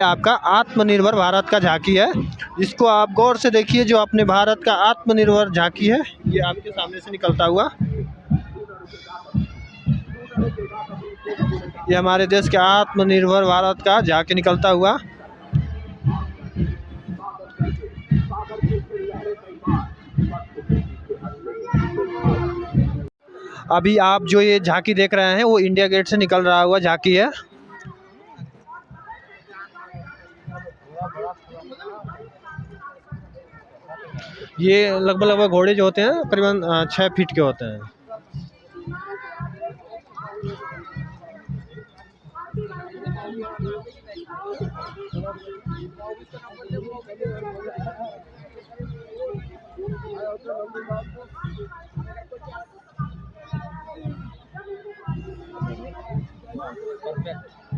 आपका आत्मनिर्भर भारत का झांकी है। इसको आप गौर से देखिए जो अपने भारत का आत्मनिर्भर झांकी है, ये आपके सामने से निकलता हुआ। ये हमारे देश के आत्मनिर्भर भारत का झांकी निकलता हुआ। अभी आप जो ये झांकी देख रहे हैं, वो इंडिया गेट से निकल रहा हुआ झांकी है। ये लगभग लगभग घोड़े जो होते हैं करीबन छः फीट के होते हैं Perfect.